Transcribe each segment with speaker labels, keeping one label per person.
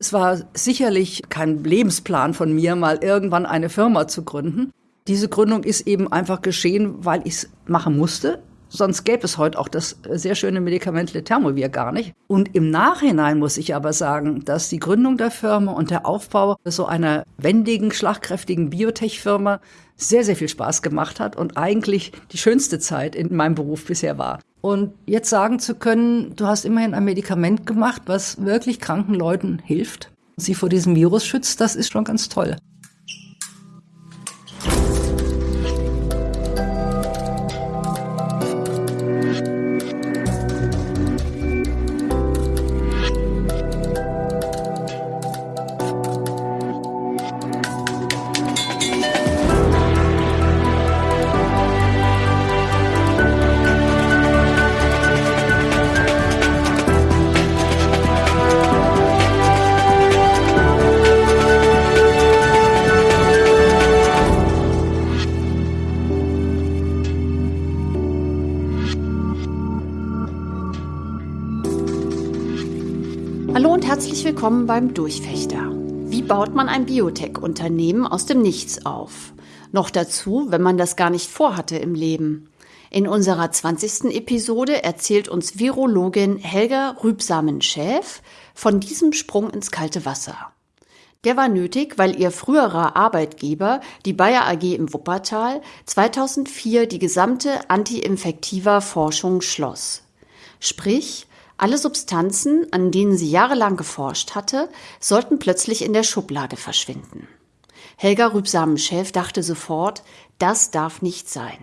Speaker 1: Es war sicherlich kein Lebensplan von mir, mal irgendwann eine Firma zu gründen. Diese Gründung ist eben einfach geschehen, weil ich es machen musste. Sonst gäbe es heute auch das sehr schöne Medikament Letermovir gar nicht. Und im Nachhinein muss ich aber sagen, dass die Gründung der Firma und der Aufbau so einer wendigen, schlagkräftigen Biotech-Firma sehr, sehr viel Spaß gemacht hat und eigentlich die schönste Zeit in meinem Beruf bisher war. Und jetzt sagen zu können, du hast immerhin ein Medikament gemacht, was wirklich kranken Leuten hilft, sie vor diesem Virus schützt, das ist schon ganz toll.
Speaker 2: Willkommen beim Durchfechter. Wie baut man ein Biotech-Unternehmen aus dem Nichts auf? Noch dazu, wenn man das gar nicht vorhatte im Leben. In unserer 20. Episode erzählt uns Virologin Helga Rübsamen-Schäf von diesem Sprung ins kalte Wasser. Der war nötig, weil ihr früherer Arbeitgeber, die Bayer AG im Wuppertal, 2004 die gesamte anti-infektiver Forschung schloss. Sprich, alle Substanzen, an denen sie jahrelang geforscht hatte, sollten plötzlich in der Schublade verschwinden. Helga Rübsamen-Schäf dachte sofort, das darf nicht sein.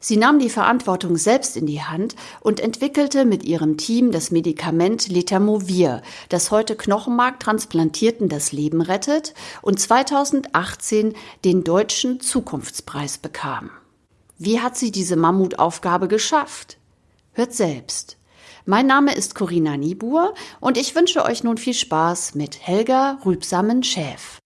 Speaker 2: Sie nahm die Verantwortung selbst in die Hand und entwickelte mit ihrem Team das Medikament Letamovir, das heute Knochenmarktransplantierten das Leben rettet und 2018 den Deutschen Zukunftspreis bekam. Wie hat sie diese Mammutaufgabe geschafft? Hört selbst. Mein Name ist Corinna Niebuhr und ich wünsche euch nun viel Spaß mit Helga Rübsamen-Schäf.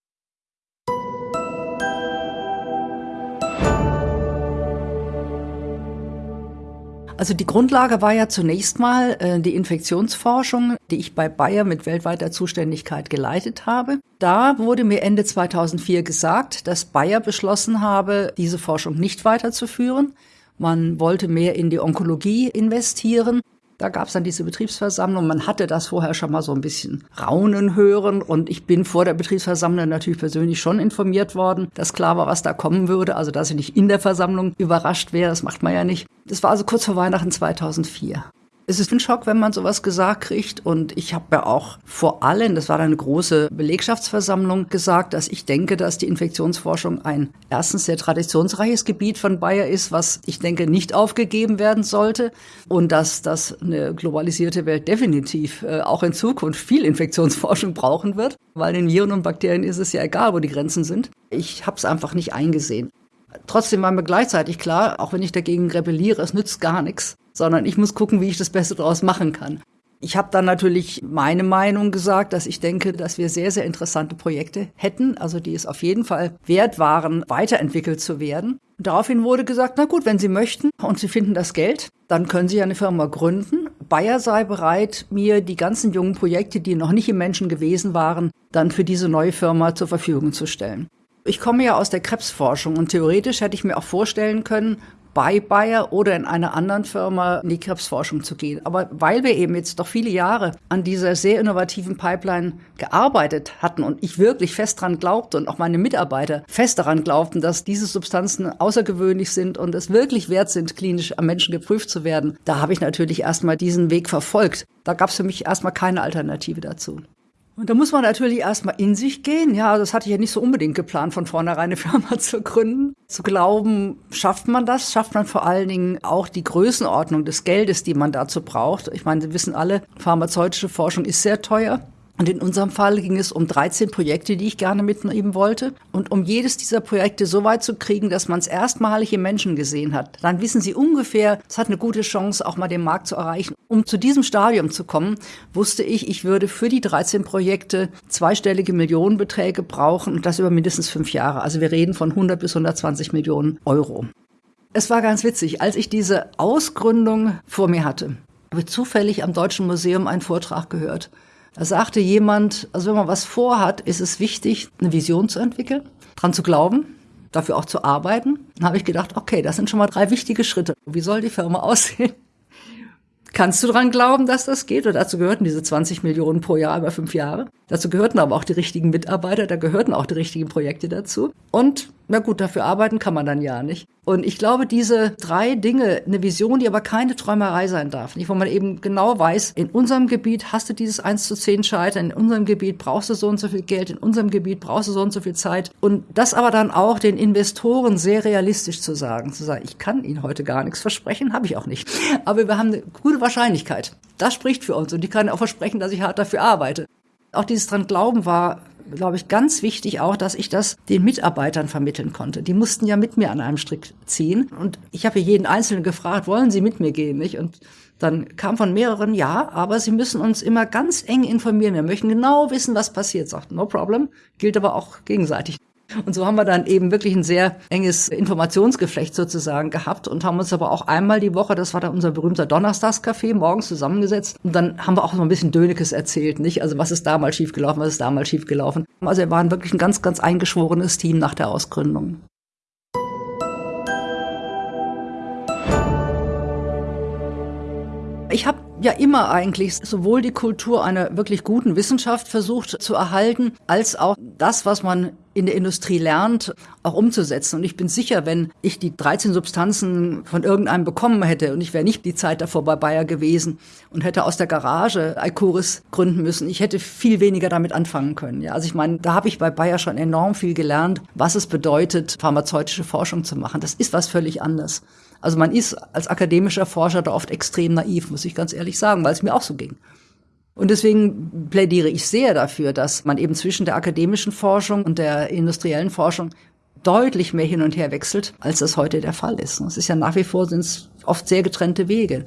Speaker 1: Also die Grundlage war ja zunächst mal äh, die Infektionsforschung, die ich bei Bayer mit weltweiter Zuständigkeit geleitet habe. Da wurde mir Ende 2004 gesagt, dass Bayer beschlossen habe, diese Forschung nicht weiterzuführen. Man wollte mehr in die Onkologie investieren da gab es dann diese Betriebsversammlung. Man hatte das vorher schon mal so ein bisschen raunen hören. Und ich bin vor der Betriebsversammlung natürlich persönlich schon informiert worden, dass klar war, was da kommen würde. Also, dass ich nicht in der Versammlung überrascht wäre, das macht man ja nicht. Das war also kurz vor Weihnachten 2004 es ist ein Schock, wenn man sowas gesagt kriegt. Und ich habe ja auch vor allem, das war eine große Belegschaftsversammlung, gesagt, dass ich denke, dass die Infektionsforschung ein erstens sehr traditionsreiches Gebiet von Bayer ist, was ich denke nicht aufgegeben werden sollte. Und dass das eine globalisierte Welt definitiv äh, auch in Zukunft viel Infektionsforschung brauchen wird. Weil den Viren und Bakterien ist es ja egal, wo die Grenzen sind. Ich habe es einfach nicht eingesehen. Trotzdem war mir gleichzeitig klar, auch wenn ich dagegen rebelliere, es nützt gar nichts, sondern ich muss gucken, wie ich das Beste daraus machen kann. Ich habe dann natürlich meine Meinung gesagt, dass ich denke, dass wir sehr, sehr interessante Projekte hätten, also die es auf jeden Fall wert waren, weiterentwickelt zu werden. Und daraufhin wurde gesagt, na gut, wenn Sie möchten und Sie finden das Geld, dann können Sie eine Firma gründen. Bayer sei bereit, mir die ganzen jungen Projekte, die noch nicht im Menschen gewesen waren, dann für diese neue Firma zur Verfügung zu stellen. Ich komme ja aus der Krebsforschung und theoretisch hätte ich mir auch vorstellen können, bei Bayer oder in einer anderen Firma in die Krebsforschung zu gehen. Aber weil wir eben jetzt doch viele Jahre an dieser sehr innovativen Pipeline gearbeitet hatten und ich wirklich fest daran glaubte und auch meine Mitarbeiter fest daran glaubten, dass diese Substanzen außergewöhnlich sind und es wirklich wert sind, klinisch am Menschen geprüft zu werden, da habe ich natürlich erstmal diesen Weg verfolgt. Da gab es für mich erstmal keine Alternative dazu. Und da muss man natürlich erstmal in sich gehen. Ja, das hatte ich ja nicht so unbedingt geplant, von vornherein eine Firma zu gründen. Zu glauben, schafft man das? Schafft man vor allen Dingen auch die Größenordnung des Geldes, die man dazu braucht? Ich meine, Sie wissen alle, pharmazeutische Forschung ist sehr teuer. Und in unserem Fall ging es um 13 Projekte, die ich gerne mitnehmen wollte. Und um jedes dieser Projekte so weit zu kriegen, dass man es erstmalig im Menschen gesehen hat, dann wissen Sie ungefähr, es hat eine gute Chance, auch mal den Markt zu erreichen. Um zu diesem Stadium zu kommen, wusste ich, ich würde für die 13 Projekte zweistellige Millionenbeträge brauchen und das über mindestens fünf Jahre. Also wir reden von 100 bis 120 Millionen Euro. Es war ganz witzig, als ich diese Ausgründung vor mir hatte, habe ich zufällig am Deutschen Museum einen Vortrag gehört Da sagte jemand, also wenn man was vorhat, ist es wichtig, eine Vision zu entwickeln, dran zu glauben, dafür auch zu arbeiten. Dann habe ich gedacht, okay, das sind schon mal drei wichtige Schritte. Wie soll die Firma aussehen? Kannst du dran glauben, dass das geht? Und dazu gehörten diese 20 Millionen pro Jahr über fünf Jahre. Dazu gehörten aber auch die richtigen Mitarbeiter, da gehörten auch die richtigen Projekte dazu. Und na gut, dafür arbeiten kann man dann ja nicht. Und ich glaube, diese drei Dinge, eine Vision, die aber keine Träumerei sein darf, nicht, wo man eben genau weiß, in unserem Gebiet hast du dieses 1 zu 10 Scheitern, in unserem Gebiet brauchst du so und so viel Geld, in unserem Gebiet brauchst du so und so viel Zeit. Und das aber dann auch den Investoren sehr realistisch zu sagen, zu sagen, ich kann Ihnen heute gar nichts versprechen, habe ich auch nicht. Aber wir haben eine gute Wahrscheinlichkeit. Das spricht für uns und die kann auch versprechen, dass ich hart dafür arbeite. Auch dieses dran Glauben war glaube ich, ganz wichtig auch, dass ich das den Mitarbeitern vermitteln konnte. Die mussten ja mit mir an einem Strick ziehen. Und ich habe jeden Einzelnen gefragt, wollen Sie mit mir gehen? Nicht? Und dann kam von mehreren, ja, aber Sie müssen uns immer ganz eng informieren. Wir möchten genau wissen, was passiert. Sagt, no problem. Gilt aber auch gegenseitig. Und so haben wir dann eben wirklich ein sehr enges Informationsgeflecht sozusagen gehabt und haben uns aber auch einmal die Woche, das war dann unser berühmter Donnerstagscafé, morgens zusammengesetzt. Und dann haben wir auch so ein bisschen Dönekes erzählt, nicht? Also was ist damals schiefgelaufen, was ist damals schiefgelaufen. Also wir waren wirklich ein ganz, ganz eingeschworenes Team nach der Ausgründung. Ich habe ja immer eigentlich sowohl die Kultur einer wirklich guten Wissenschaft versucht zu erhalten, als auch das, was man in der Industrie lernt, auch umzusetzen. Und ich bin sicher, wenn ich die 13 Substanzen von irgendeinem bekommen hätte und ich wäre nicht die Zeit davor bei Bayer gewesen und hätte aus der Garage Icoris gründen müssen, ich hätte viel weniger damit anfangen können. Ja, also ich meine, da habe ich bei Bayer schon enorm viel gelernt, was es bedeutet, pharmazeutische Forschung zu machen. Das ist was völlig anderes. Also man ist als akademischer Forscher da oft extrem naiv, muss ich ganz ehrlich sagen, weil es mir auch so ging. Und deswegen plädiere ich sehr dafür, dass man eben zwischen der akademischen Forschung und der industriellen Forschung deutlich mehr hin und her wechselt, als das heute der Fall ist. Es ist ja nach wie vor sind es oft sehr getrennte Wege.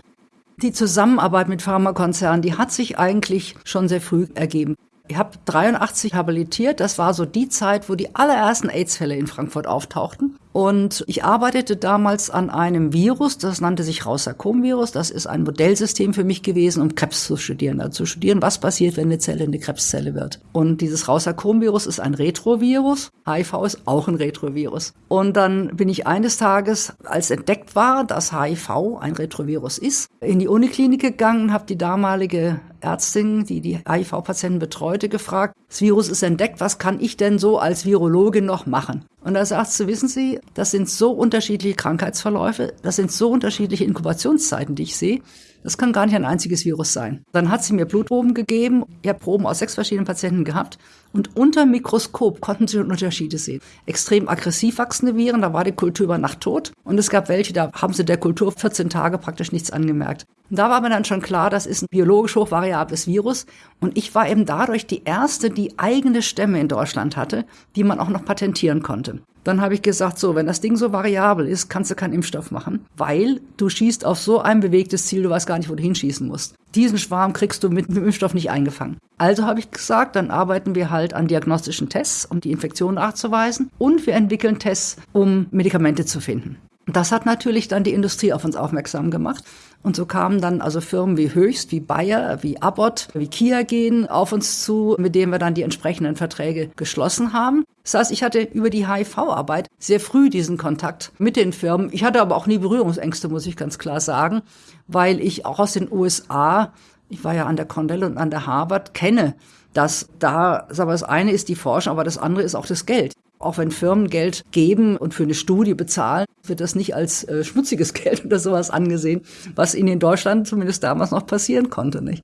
Speaker 1: Die Zusammenarbeit mit Pharmakonzernen, die hat sich eigentlich schon sehr früh ergeben. Ich habe 83 habilitiert. Das war so die Zeit, wo die allerersten AIDS-Fälle in Frankfurt auftauchten. Und ich arbeitete damals an einem Virus, das nannte sich Rausarkom-Virus. Das ist ein Modellsystem für mich gewesen, um Krebs zu studieren. Also zu studieren, was passiert, wenn eine Zelle eine Krebszelle wird. Und dieses Rausarkom-Virus ist ein Retrovirus. HIV ist auch ein Retrovirus. Und dann bin ich eines Tages, als entdeckt war, dass HIV ein Retrovirus ist, in die Uniklinik gegangen habe die damalige Ärztin, die die HIV-Patienten betreute, gefragt, das Virus ist entdeckt, was kann ich denn so als Virologe noch machen? Und da sagt sie, wissen Sie, das sind so unterschiedliche Krankheitsverläufe, das sind so unterschiedliche Inkubationszeiten, die ich sehe. Das kann gar nicht ein einziges Virus sein. Dann hat sie mir Blutproben gegeben. Ich habe Proben aus sechs verschiedenen Patienten gehabt. Und unter Mikroskop konnten sie Unterschiede sehen. Extrem aggressiv wachsende Viren, da war die Kultur über Nacht tot. Und es gab welche, da haben sie der Kultur 14 Tage praktisch nichts angemerkt. Und da war mir dann schon klar, das ist ein biologisch hochvariables Virus. Und ich war eben dadurch die erste, die eigene Stämme in Deutschland hatte, die man auch noch patentieren konnte. Dann habe ich gesagt, so, wenn das Ding so variabel ist, kannst du keinen Impfstoff machen, weil du schießt auf so ein bewegtes Ziel, du weißt gar nicht, wo du hinschießen musst. Diesen Schwarm kriegst du mit dem Impfstoff nicht eingefangen. Also habe ich gesagt, dann arbeiten wir halt an diagnostischen Tests, um die Infektion nachzuweisen und wir entwickeln Tests, um Medikamente zu finden. Das hat natürlich dann die Industrie auf uns aufmerksam gemacht. Und so kamen dann also Firmen wie Höchst, wie Bayer, wie Abbott, wie Kia gehen auf uns zu, mit denen wir dann die entsprechenden Verträge geschlossen haben. Das heißt, ich hatte über die HIV-Arbeit sehr früh diesen Kontakt mit den Firmen. Ich hatte aber auch nie Berührungsängste, muss ich ganz klar sagen, weil ich auch aus den USA, ich war ja an der Cornell und an der Harvard, kenne, dass da, aber das eine ist die Forschung, aber das andere ist auch das Geld. Auch wenn Firmen Geld geben und für eine Studie bezahlen, wird das nicht als äh, schmutziges Geld oder sowas angesehen, was ihnen in Deutschland zumindest damals noch passieren konnte, nicht?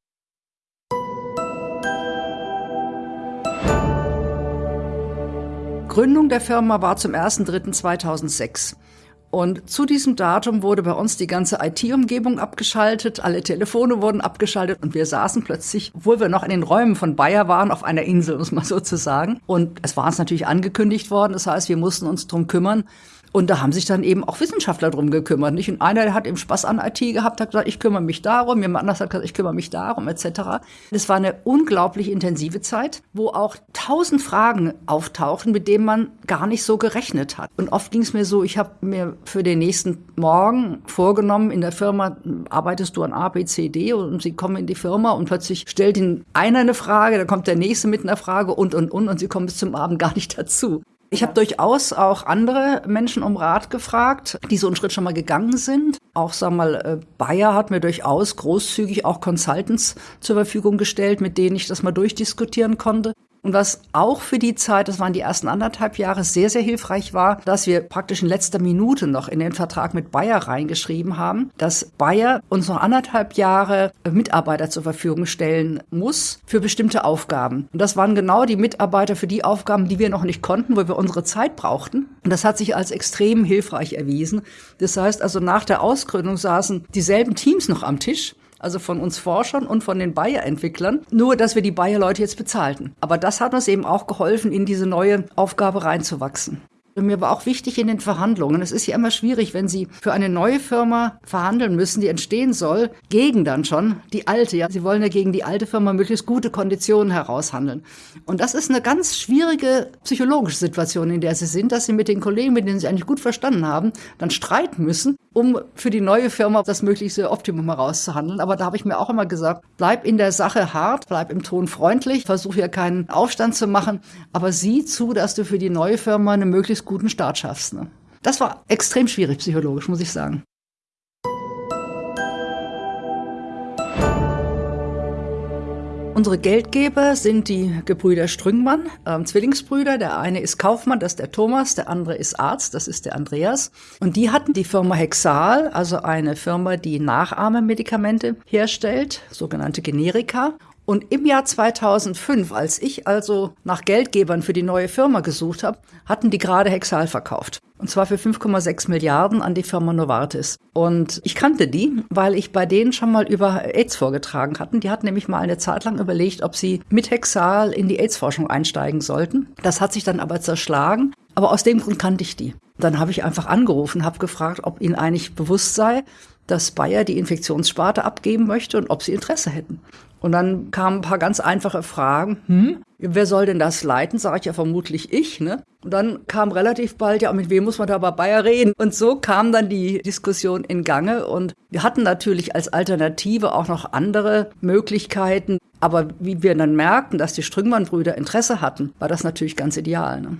Speaker 1: Gründung der Firma war zum 1.3.2006. Und zu diesem Datum wurde bei uns die ganze IT-Umgebung abgeschaltet, alle Telefone wurden abgeschaltet und wir saßen plötzlich, obwohl wir noch in den Räumen von Bayer waren, auf einer Insel, muss man so zu sagen. Und es war uns natürlich angekündigt worden, das heißt, wir mussten uns drum kümmern, Und da haben sich dann eben auch Wissenschaftler drum gekümmert. Nicht? Und einer hat eben Spaß an IT gehabt, hat gesagt, ich kümmere mich darum, jemand anders hat gesagt, ich kümmere mich darum, etc. Das war eine unglaublich intensive Zeit, wo auch tausend Fragen auftauchen, mit denen man gar nicht so gerechnet hat. Und oft ging es mir so, ich habe mir für den nächsten Morgen vorgenommen, in der Firma arbeitest du an A, B, C, D und sie kommen in die Firma und plötzlich stellt ihnen einer eine Frage, dann kommt der nächste mit einer Frage und, und, und und sie kommen bis zum Abend gar nicht dazu. Ich habe durchaus auch andere Menschen um Rat gefragt, die so einen Schritt schon mal gegangen sind. Auch, sag mal, äh, Bayer hat mir durchaus großzügig auch Consultants zur Verfügung gestellt, mit denen ich das mal durchdiskutieren konnte. Und was auch für die Zeit, das waren die ersten anderthalb Jahre, sehr, sehr hilfreich war, dass wir praktisch in letzter Minute noch in den Vertrag mit Bayer reingeschrieben haben, dass Bayer uns noch anderthalb Jahre Mitarbeiter zur Verfügung stellen muss für bestimmte Aufgaben. Und das waren genau die Mitarbeiter für die Aufgaben, die wir noch nicht konnten, wo wir unsere Zeit brauchten. Und das hat sich als extrem hilfreich erwiesen. Das heißt also, nach der Ausgründung saßen dieselben Teams noch am Tisch also von uns Forschern und von den Bayer-Entwicklern, nur dass wir die Bayer-Leute jetzt bezahlten. Aber das hat uns eben auch geholfen, in diese neue Aufgabe reinzuwachsen. Mir war auch wichtig in den Verhandlungen. Es ist ja immer schwierig, wenn Sie für eine neue Firma verhandeln müssen, die entstehen soll, gegen dann schon die alte. Ja, Sie wollen ja gegen die alte Firma möglichst gute Konditionen heraushandeln. Und das ist eine ganz schwierige psychologische Situation, in der Sie sind, dass Sie mit den Kollegen, mit denen Sie eigentlich gut verstanden haben, dann streiten müssen, um für die neue Firma das möglichste Optimum herauszuhandeln. Aber da habe ich mir auch immer gesagt, bleib in der Sache hart, bleib im Ton freundlich, versuch hier keinen Aufstand zu machen, aber sieh zu, dass du für die neue Firma eine möglichst guten Start schaffst. Ne? Das war extrem schwierig psychologisch, muss ich sagen. Unsere Geldgeber sind die Gebrüder Strüngmann, ähm, Zwillingsbrüder. Der eine ist Kaufmann, das ist der Thomas, der andere ist Arzt, das ist der Andreas. Und die hatten die Firma Hexal, also eine Firma, die Nachahmemedikamente herstellt, sogenannte Generika. Und im Jahr 2005, als ich also nach Geldgebern für die neue Firma gesucht habe, hatten die gerade Hexal verkauft. Und zwar für 5,6 Milliarden an die Firma Novartis. Und ich kannte die, weil ich bei denen schon mal über AIDS vorgetragen hatten. Die hatten nämlich mal eine Zeit lang überlegt, ob sie mit Hexal in die AIDS-Forschung einsteigen sollten. Das hat sich dann aber zerschlagen. Aber aus dem Grund kannte ich die. Dann habe ich einfach angerufen, habe gefragt, ob ihnen eigentlich bewusst sei, dass Bayer die Infektionssparte abgeben möchte und ob sie Interesse hätten. Und dann kamen ein paar ganz einfache Fragen. Hm, wer soll denn das leiten? Sage ich ja vermutlich ich. Ne? Und dann kam relativ bald, ja, mit wem muss man da bei Bayer reden? Und so kam dann die Diskussion in Gange. Und wir hatten natürlich als Alternative auch noch andere Möglichkeiten. Aber wie wir dann merkten, dass die Strüngmann-Brüder Interesse hatten, war das natürlich ganz ideal. Ne?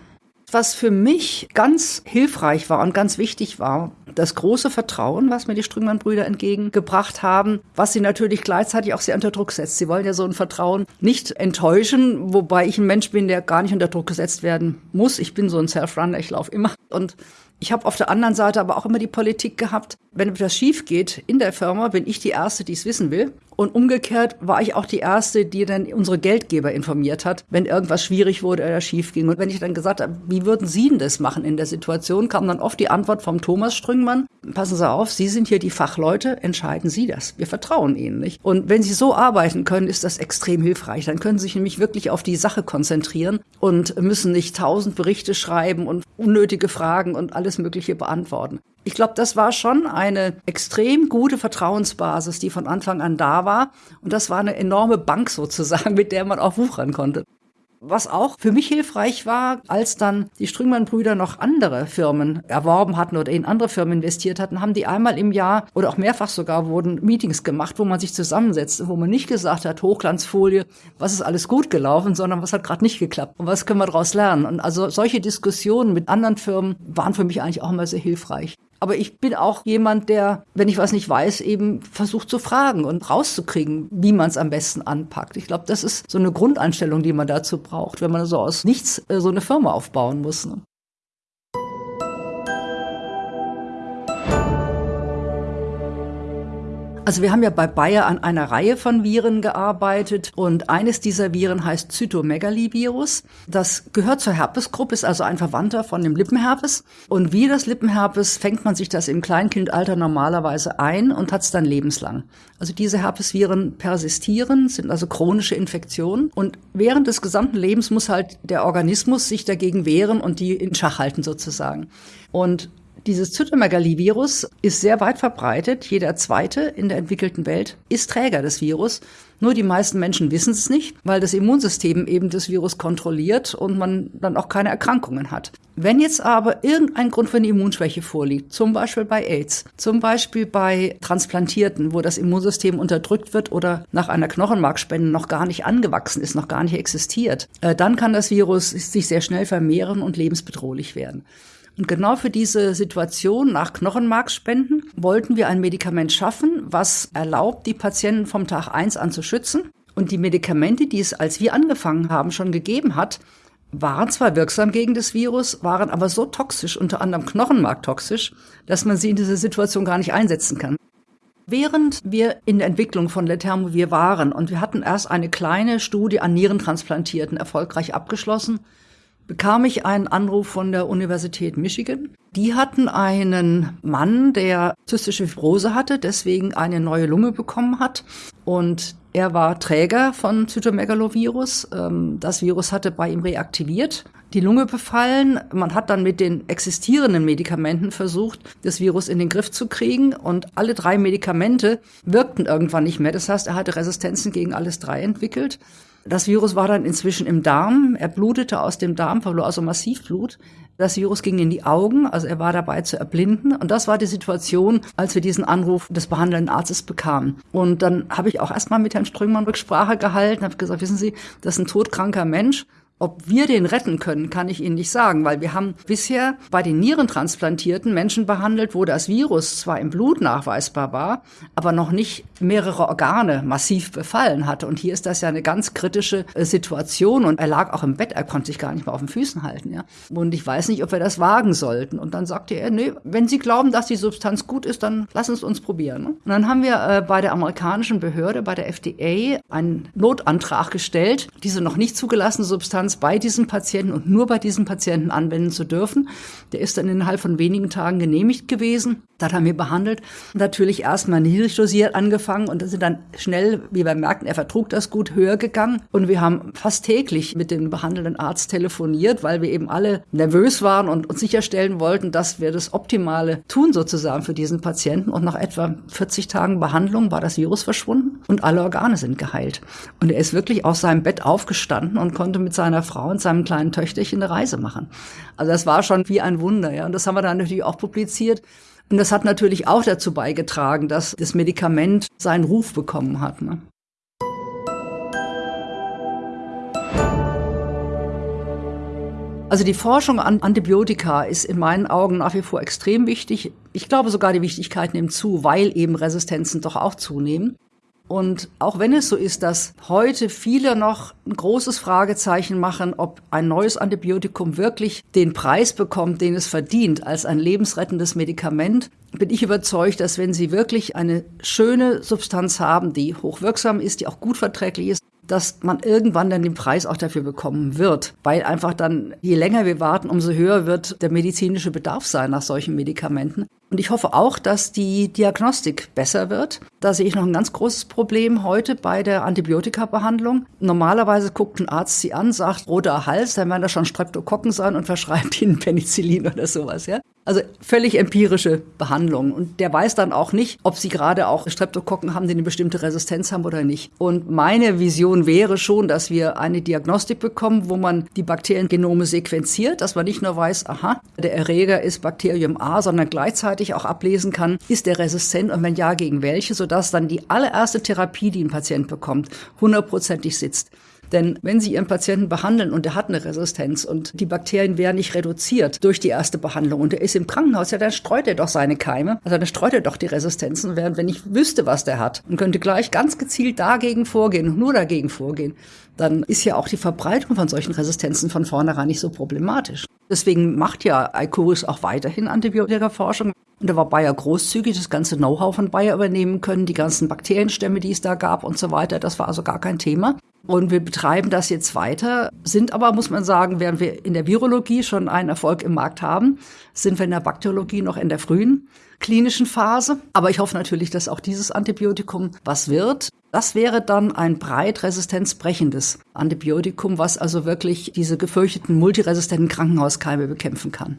Speaker 1: Was für mich ganz hilfreich war und ganz wichtig war, das große Vertrauen, was mir die Strüngmann-Brüder entgegengebracht haben, was sie natürlich gleichzeitig auch sehr unter Druck setzt. Sie wollen ja so ein Vertrauen nicht enttäuschen, wobei ich ein Mensch bin, der gar nicht unter Druck gesetzt werden muss. Ich bin so ein Self-Runner, ich laufe immer. Und ich habe auf der anderen Seite aber auch immer die Politik gehabt, wenn etwas schief geht in der Firma, bin ich die Erste, die es wissen will. Und umgekehrt war ich auch die Erste, die dann unsere Geldgeber informiert hat, wenn irgendwas schwierig wurde oder schief ging. Und wenn ich dann gesagt habe, wie würden Sie denn das machen in der Situation, kam dann oft die Antwort vom Thomas Strüngmann, passen Sie auf, Sie sind hier die Fachleute, entscheiden Sie das. Wir vertrauen Ihnen nicht. Und wenn Sie so arbeiten können, ist das extrem hilfreich. Dann können Sie sich nämlich wirklich auf die Sache konzentrieren und müssen nicht tausend Berichte schreiben und unnötige Fragen und alles Mögliche beantworten. Ich glaube, das war schon eine extrem gute Vertrauensbasis, die von Anfang an da war. Und das war eine enorme Bank sozusagen, mit der man auch wuchern konnte. Was auch für mich hilfreich war, als dann die Strüngmann-Brüder noch andere Firmen erworben hatten oder in andere Firmen investiert hatten, haben die einmal im Jahr oder auch mehrfach sogar wurden Meetings gemacht, wo man sich zusammensetzte, wo man nicht gesagt hat, Hochglanzfolie, was ist alles gut gelaufen, sondern was hat gerade nicht geklappt und was können wir daraus lernen. Und also solche Diskussionen mit anderen Firmen waren für mich eigentlich auch immer sehr hilfreich. Aber ich bin auch jemand, der, wenn ich was nicht weiß, eben versucht zu fragen und rauszukriegen, wie man es am besten anpackt. Ich glaube, das ist so eine Grundeinstellung, die man dazu braucht, wenn man so aus nichts äh, so eine Firma aufbauen muss. Ne? Also wir haben ja bei Bayer an einer Reihe von Viren gearbeitet und eines dieser Viren heißt Zytomegalivirus. Das gehört zur Herpesgruppe, ist also ein Verwandter von dem Lippenherpes. Und wie das Lippenherpes fängt man sich das im Kleinkindalter normalerweise ein und hat es dann lebenslang. Also diese Herpesviren persistieren, sind also chronische Infektionen und während des gesamten Lebens muss halt der Organismus sich dagegen wehren und die in Schach halten sozusagen. Und dieses Zytomegalivirus ist sehr weit verbreitet. Jeder zweite in der entwickelten Welt ist Träger des Virus. Nur die meisten Menschen wissen es nicht, weil das Immunsystem eben das Virus kontrolliert und man dann auch keine Erkrankungen hat. Wenn jetzt aber irgendein Grund für eine Immunschwäche vorliegt, zum Beispiel bei AIDS, zum Beispiel bei Transplantierten, wo das Immunsystem unterdrückt wird oder nach einer Knochenmarkspende noch gar nicht angewachsen ist, noch gar nicht existiert, äh, dann kann das Virus sich sehr schnell vermehren und lebensbedrohlich werden. Und genau für diese Situation nach Knochenmarkspenden wollten wir ein Medikament schaffen, was erlaubt, die Patienten vom Tag eins an zu schützen. Und die Medikamente, die es, als wir angefangen haben, schon gegeben hat, waren zwar wirksam gegen das Virus, waren aber so toxisch, unter anderem Knochenmarktoxisch, dass man sie in dieser Situation gar nicht einsetzen kann. Während wir in der Entwicklung von Letermovir waren und wir hatten erst eine kleine Studie an Nierentransplantierten erfolgreich abgeschlossen, bekam ich einen Anruf von der Universität Michigan. Die hatten einen Mann, der zystische Fibrose hatte, deswegen eine neue Lunge bekommen hat. Und er war Träger von Zytomegalovirus. Ähm, das Virus hatte bei ihm reaktiviert, die Lunge befallen. Man hat dann mit den existierenden Medikamenten versucht, das Virus in den Griff zu kriegen. Und alle drei Medikamente wirkten irgendwann nicht mehr. Das heißt, er hatte Resistenzen gegen alles drei entwickelt. Das Virus war dann inzwischen im Darm. Er blutete aus dem Darm, verlor also massiv Blut. Das Virus ging in die Augen, also er war dabei zu erblinden. Und das war die Situation, als wir diesen Anruf des behandelnden Arztes bekamen. Und dann habe ich auch erstmal mit Herrn Ströngmann Rücksprache gehalten, habe gesagt, wissen Sie, das ist ein todkranker Mensch. Ob wir den retten können, kann ich Ihnen nicht sagen, weil wir haben bisher bei den Nierentransplantierten Menschen behandelt, wo das Virus zwar im Blut nachweisbar war, aber noch nicht mehrere Organe massiv befallen hatte. Und hier ist das ja eine ganz kritische äh, Situation und er lag auch im Bett, er konnte sich gar nicht mehr auf den Füßen halten. Ja. Und ich weiß nicht, ob wir das wagen sollten. Und dann sagte er, nee, wenn Sie glauben, dass die Substanz gut ist, dann lassen Sie es uns probieren. Ne? Und dann haben wir äh, bei der amerikanischen Behörde, bei der FDA, einen Notantrag gestellt, diese noch nicht zugelassene Substanz Substanz bei diesem Patienten und nur bei diesem Patienten anwenden zu dürfen. Der ist dann innerhalb von wenigen Tagen genehmigt gewesen. Das haben wir behandelt. Natürlich erstmal niedrig dosiert angefangen und sind dann schnell, wie wir merkten, er vertrug das gut, höher gegangen. Und wir haben fast täglich mit dem behandelnden Arzt telefoniert, weil wir eben alle nervös waren und uns sicherstellen wollten, dass wir das Optimale tun sozusagen für diesen Patienten. Und nach etwa 40 Tagen Behandlung war das Virus verschwunden und alle Organe sind geheilt. Und er ist wirklich aus seinem Bett aufgestanden und konnte mit seiner Frau und seinem kleinen Töchterchen eine Reise machen. Also das war schon wie ein Wunder, ja. Und das haben wir dann natürlich auch publiziert. Und das hat natürlich auch dazu beigetragen, dass das Medikament seinen Ruf bekommen hat. Ne? Also die Forschung an Antibiotika ist in meinen Augen nach wie vor extrem wichtig. Ich glaube sogar, die Wichtigkeit nimmt zu, weil eben Resistenzen doch auch zunehmen. Und auch wenn es so ist, dass heute viele noch ein großes Fragezeichen machen, ob ein neues Antibiotikum wirklich den Preis bekommt, den es verdient, als ein lebensrettendes Medikament, bin ich überzeugt, dass wenn Sie wirklich eine schöne Substanz haben, die hochwirksam ist, die auch gut verträglich ist, dass man irgendwann dann den Preis auch dafür bekommen wird. Weil einfach dann, je länger wir warten, umso höher wird der medizinische Bedarf sein nach solchen Medikamenten. Und ich hoffe auch, dass die Diagnostik besser wird. Da sehe ich noch ein ganz großes Problem heute bei der Antibiotikabehandlung. Normalerweise guckt ein Arzt sie an, sagt roter Hals, dann werden da schon Streptokokken sein und verschreibt ihnen Penicillin oder sowas, ja. Also völlig empirische Behandlung. Und der weiß dann auch nicht, ob sie gerade auch Streptokokken haben, die eine bestimmte Resistenz haben oder nicht. Und meine Vision wäre schon, dass wir eine Diagnostik bekommen, wo man die Bakteriengenome sequenziert, dass man nicht nur weiß, aha, der Erreger ist Bakterium A, sondern gleichzeitig auch ablesen kann, ist der resistent und wenn ja, gegen welche, sodass dann die allererste Therapie, die ein Patient bekommt, hundertprozentig sitzt. Denn wenn Sie Ihren Patienten behandeln und er hat eine Resistenz und die Bakterien werden nicht reduziert durch die erste Behandlung und er ist im Krankenhaus, ja, dann streut er doch seine Keime, also dann streut er doch die Resistenzen, während wenn ich wüsste, was der hat und könnte gleich ganz gezielt dagegen vorgehen und nur dagegen vorgehen, dann ist ja auch die Verbreitung von solchen Resistenzen von vornherein nicht so problematisch. Deswegen macht ja Icoris auch weiterhin Antibiotikaforschung. Und da war Bayer großzügig, das ganze Know-how von Bayer übernehmen können, die ganzen Bakterienstämme, die es da gab und so weiter. Das war also gar kein Thema. Und wir betreiben das jetzt weiter, sind aber, muss man sagen, während wir in der Virologie schon einen Erfolg im Markt haben, sind wir in der Bakteriologie noch in der frühen klinischen Phase. Aber ich hoffe natürlich, dass auch dieses Antibiotikum was wird. Das wäre dann ein breit resistenzbrechendes Antibiotikum, was also wirklich diese gefürchteten multiresistenten Krankenhauskeime bekämpfen kann.